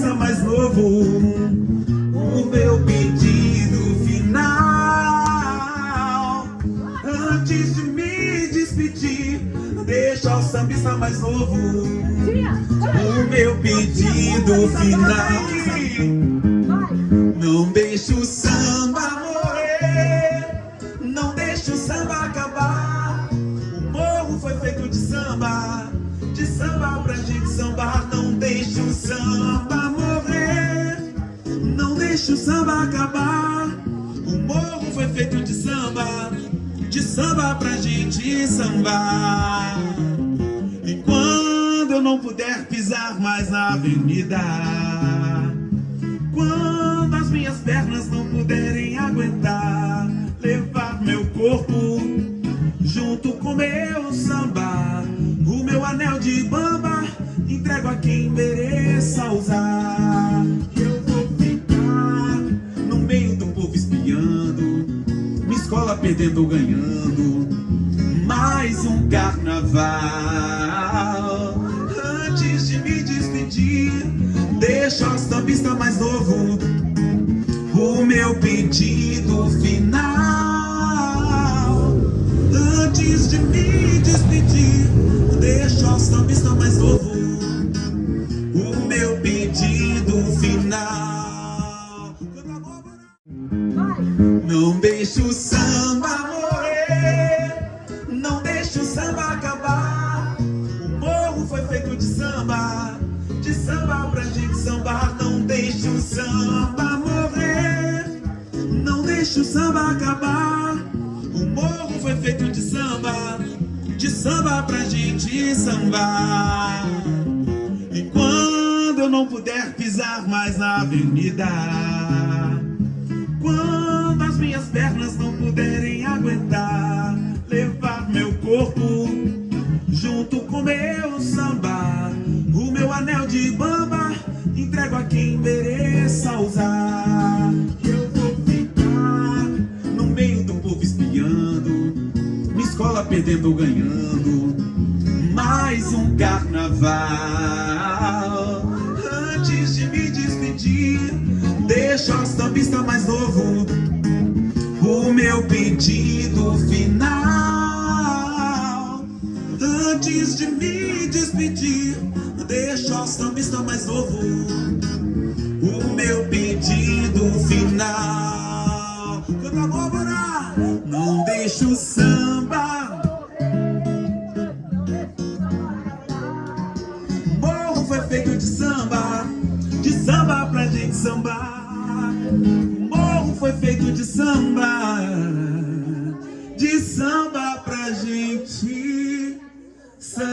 sambista mais novo. O meu pedido final. Antes de me despedir Deixa o sambista mais novo. O meu pedido final Não deixe o samba acabar. O morro foi feito de samba De samba pra gente sambar. E quando eu não puder pisar mais na avenida Quando as minhas pernas não puderem aguentar Levar meu corpo junto com meu samba O meu anel de bamba entrego a quem mereça perdendo ou ganhando Mais um carnaval. Antes de me despedir Deixa o sambista mais novo O meu pedido final. Antes de me despedir Deixa o sambista mais novo O meu pedido final. Não deixe o samba De samba pra gente sambar Não deixe o samba morrer. Não deixe o samba acabar. O morro foi feito de samba De samba pra gente sambar. E quando eu não puder pisar mais na avenida quando as minhas pernas não perdendo ou ganhando Mais um carnaval. Antes de me despedir Deixa o sambista mais novo. O meu pedido final. Antes de me despedir Deixa o sambista mais novo. O meu pedido final. Abóbora Não deixa o samba de samba De samba pra gente sambar. Morro foi feito de samba De samba pra gente sambar